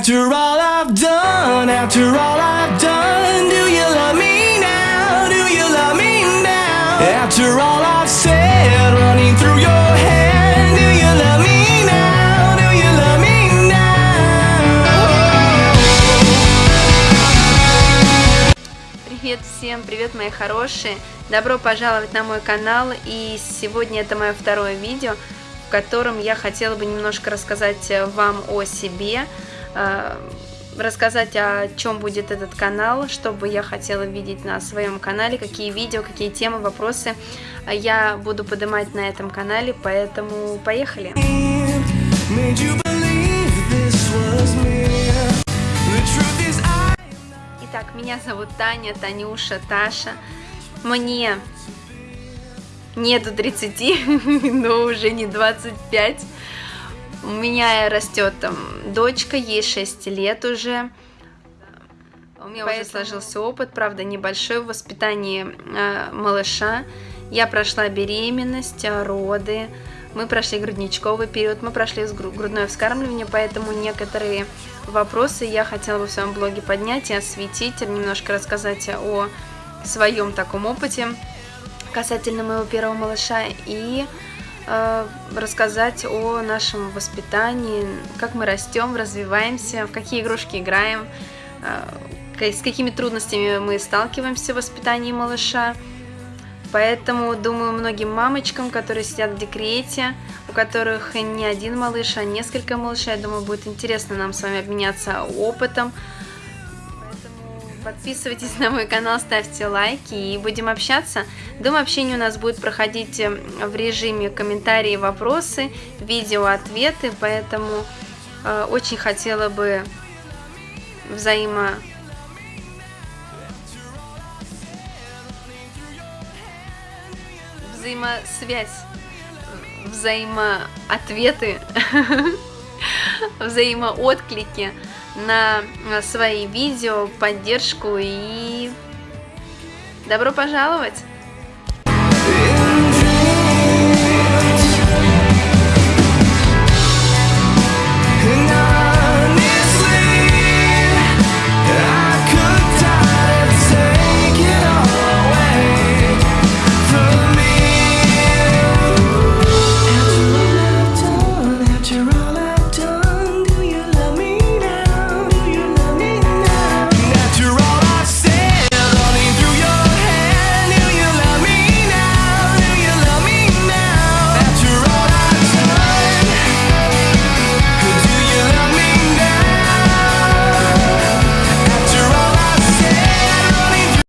After all I've done, after all I've done, do you love me now? Do you love me now? After all I've said, running through your head, do you love me now? Do you love me now? Привет всем, привет мои хорошие! Добро пожаловать на мой канал и сегодня это мое второе видео, в котором я хотела бы немножко рассказать вам о себе, э, рассказать о чем будет этот канал, что бы я хотела видеть на своем канале, какие видео, какие темы, вопросы я буду поднимать на этом канале, поэтому поехали! Итак, меня зовут Таня, Танюша, Таша. Мне нету 30, но уже не 25. У меня растет там дочка, ей 6 лет уже. У меня уже сложился опыт, правда, небольшой в воспитании э, малыша. Я прошла беременность, роды, мы прошли грудничковый период, мы прошли грудное вскармливание, поэтому некоторые вопросы я хотела бы в своем блоге поднять и осветить, немножко рассказать о своем таком опыте касательно моего первого малыша и рассказать о нашем воспитании, как мы растем, развиваемся, в какие игрушки играем, ка- с какими трудностями мы сталкиваемся в воспитании малыша. Поэтому, думаю, многим мамочкам, которые сидят в декрете, у которых не один малыш, а несколько малышей, я думаю, будет интересно нам с вами обменяться опытом. Подписывайтесь на мой канал, ставьте лайки и будем общаться. Думаю, общение у нас будет проходить э, в режиме комментарии, вопросы, видео, ответы, поэтому э, очень хотела бы взаимо взаимосвязь, взаимоответы, взаимоотклики на свои видео, поддержку и добро пожаловать!